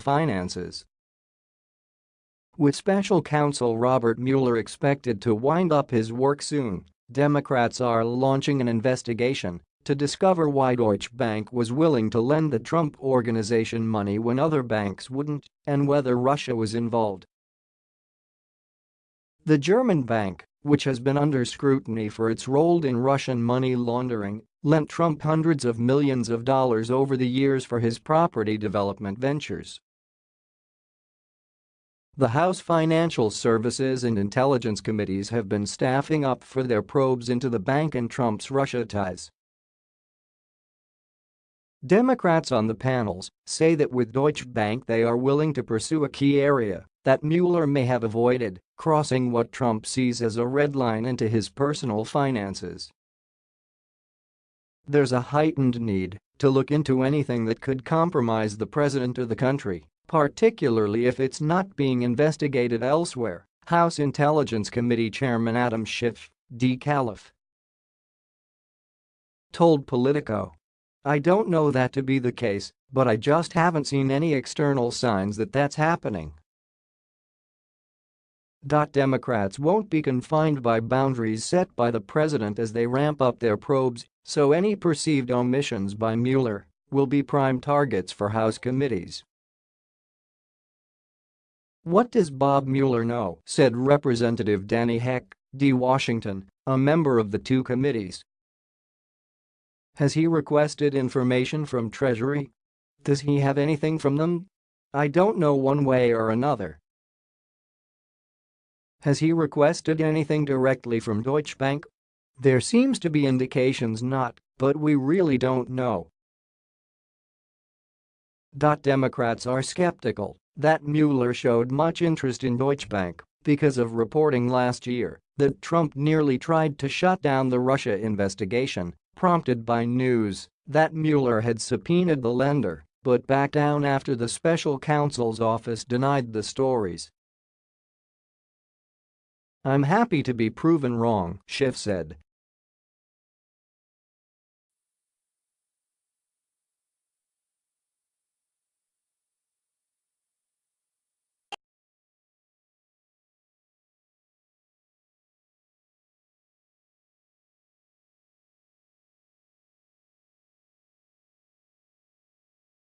Finances With special counsel Robert Mueller expected to wind up his work soon, Democrats are launching an investigation to discover why Deutsche Bank was willing to lend the Trump Organization money when other banks wouldn't and whether Russia was involved. The German bank, which has been under scrutiny for its role in Russian money laundering, lent Trump hundreds of millions of dollars over the years for his property development ventures. The House Financial Services and Intelligence Committees have been staffing up for their probes into the bank and Trump's Russia ties. Democrats on the panels say that with Deutsche Bank they are willing to pursue a key area that Mueller may have avoided, crossing what Trump sees as a red line into his personal finances. There's a heightened need to look into anything that could compromise the president or the country, particularly if it's not being investigated elsewhere, House Intelligence Committee Chairman Adam Schiff, D. Calif, told Politico. I don't know that to be the case, but I just haven't seen any external signs that that's happening. Democrats won't be confined by boundaries set by the president as they ramp up their probes, so any perceived omissions by Mueller will be prime targets for House committees. What does Bob Mueller know, said Representative Denny Heck, D. Washington, a member of the two committees. Has he requested information from Treasury? Does he have anything from them? I don't know one way or another. Has he requested anything directly from Deutsche Bank? There seems to be indications not, but we really don't know. Democrats are skeptical that Mueller showed much interest in Deutsche Bank because of reporting last year that Trump nearly tried to shut down the Russia investigation prompted by news that Mueller had subpoenaed the lender but backed down after the special counsel's office denied the stories. I'm happy to be proven wrong, Schiff said,